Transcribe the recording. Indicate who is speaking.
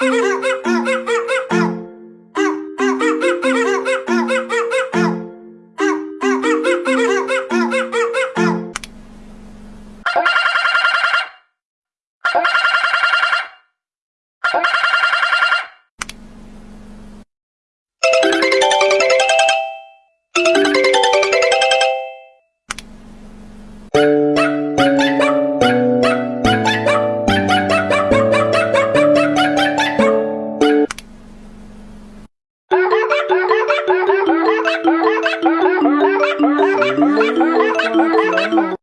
Speaker 1: you Bye.